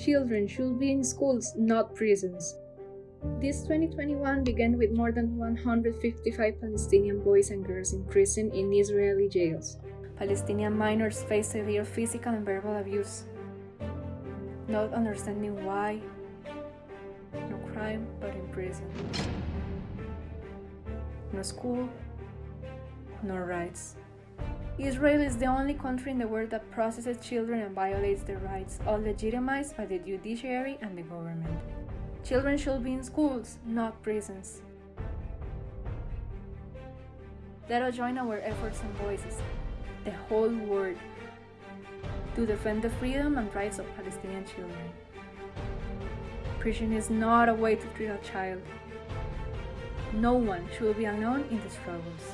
Children should be in schools, not prisons. This 2021 began with more than 155 Palestinian boys and girls in prison in Israeli jails. Palestinian minors face severe physical and verbal abuse, not understanding why. No crime, but in prison. No school, no rights. Israel is the only country in the world that processes children and violates their rights, all legitimized by the judiciary and the government. Children should be in schools, not prisons. Let us join our efforts and voices, the whole world, to defend the freedom and rights of Palestinian children. Prison is not a way to treat a child. No one should be alone in the struggles.